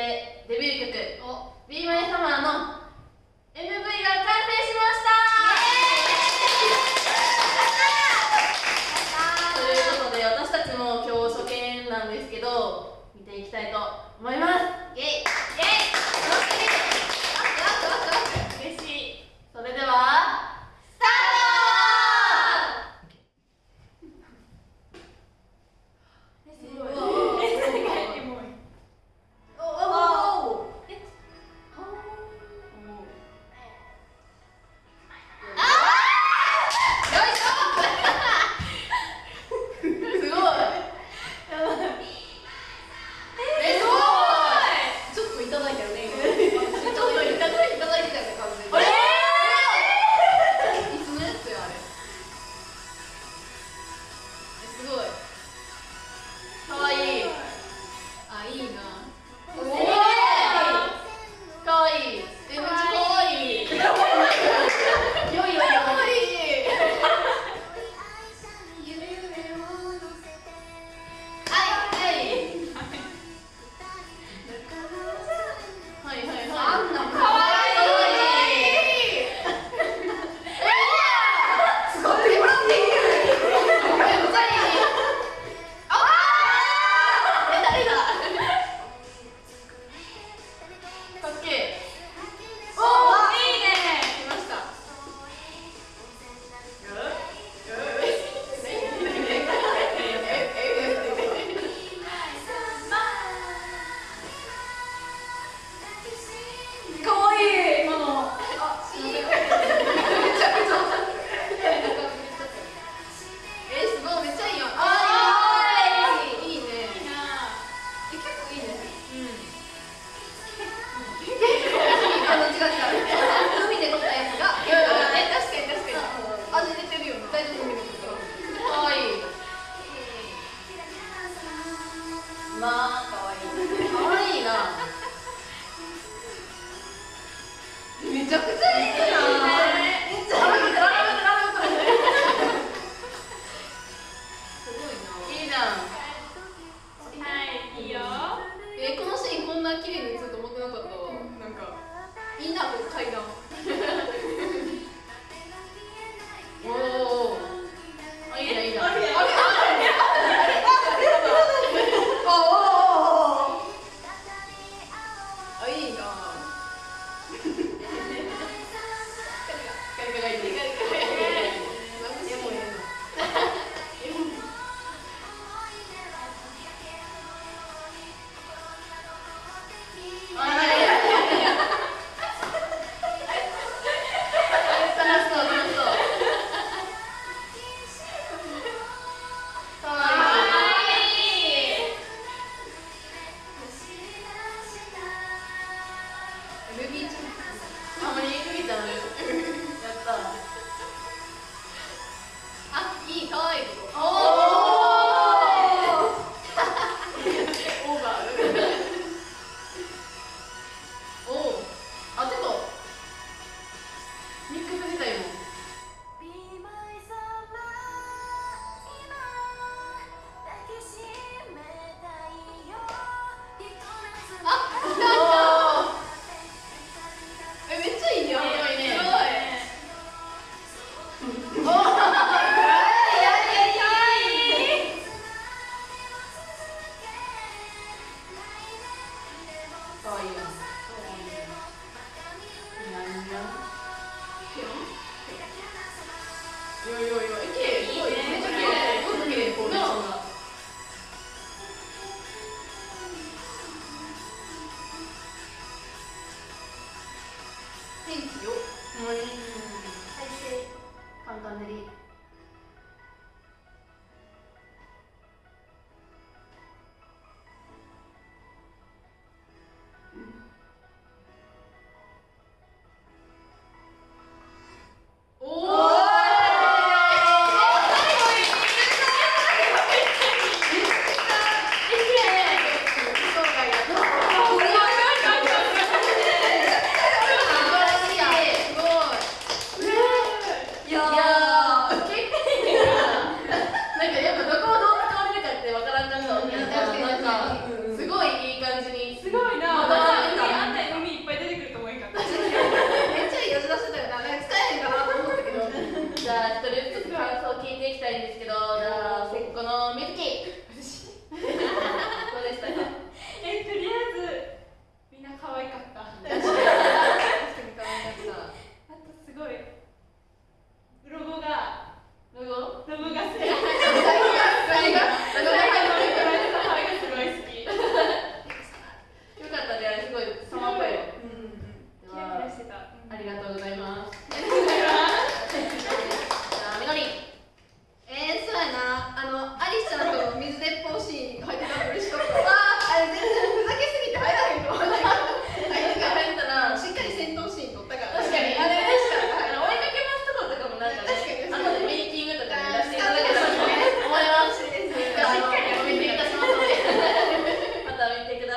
でデビュー曲「ビーマイサマーの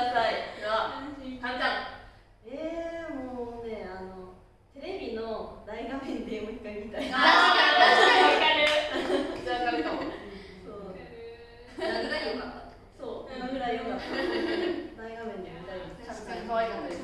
ください。ではかんちゃん。えー、もうねあのテレビの大画面でもう一回見たい。確かに確かに。わかるじゃあかちゃんそう何ぐらい良かったそう何ぐらい良かった。大画面で見たいです。確かに可愛かったです。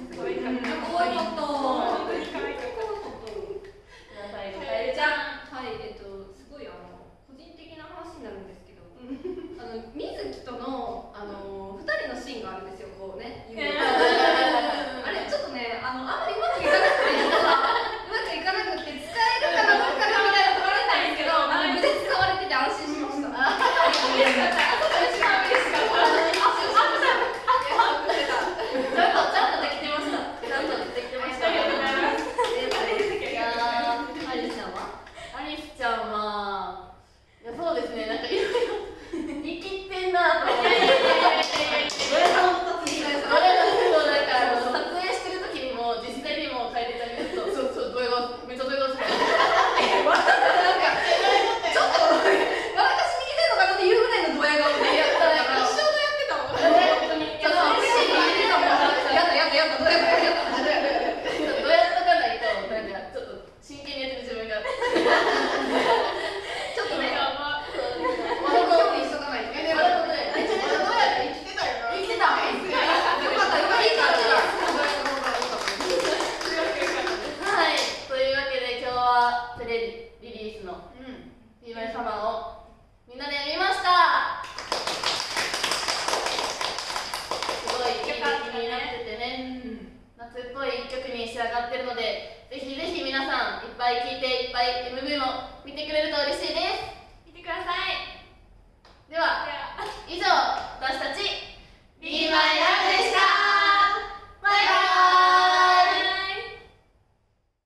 ていっぱい MV も見てくれると嬉しいです。見てください。では以上私たち b マイラブでした。